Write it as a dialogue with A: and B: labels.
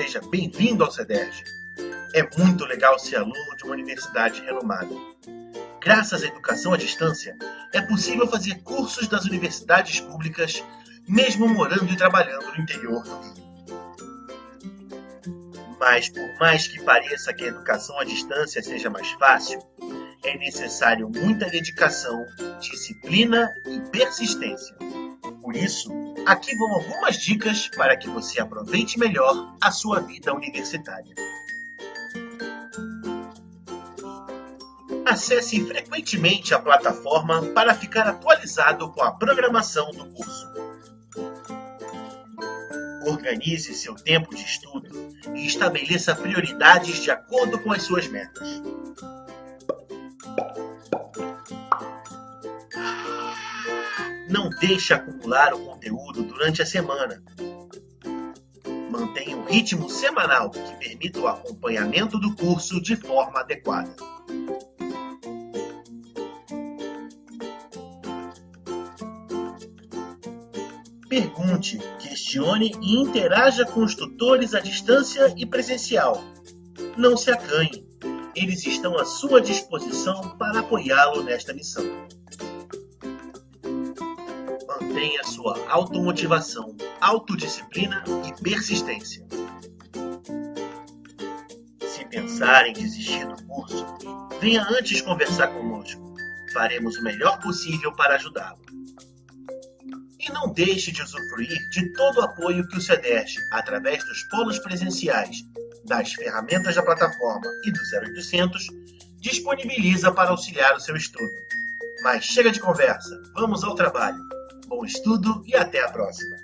A: seja bem-vindo ao CEDERJ. É muito legal ser aluno de uma universidade renomada. Graças à educação à distância, é possível fazer cursos das universidades públicas, mesmo morando e trabalhando no interior do Rio. Mas, por mais que pareça que a educação à distância seja mais fácil, é necessário muita dedicação, disciplina e persistência. Por isso, aqui vão algumas dicas para que você aproveite melhor a sua vida universitária. Acesse frequentemente a plataforma para ficar atualizado com a programação do curso. Organize seu tempo de estudo e estabeleça prioridades de acordo com as suas metas. Deixe acumular o conteúdo durante a semana. Mantenha um ritmo semanal que permita o acompanhamento do curso de forma adequada. Pergunte, questione e interaja com os tutores à distância e presencial. Não se acanhe, eles estão à sua disposição para apoiá-lo nesta missão. Mantenha sua automotivação, autodisciplina e persistência. Se pensar em desistir do curso, venha antes conversar conosco. Faremos o melhor possível para ajudá-lo. E não deixe de usufruir de todo o apoio que o CEDERJ, através dos polos presenciais, das ferramentas da plataforma e do 0800, disponibiliza para auxiliar o seu estudo. Mas chega de conversa, vamos ao trabalho. Bom estudo e até a próxima!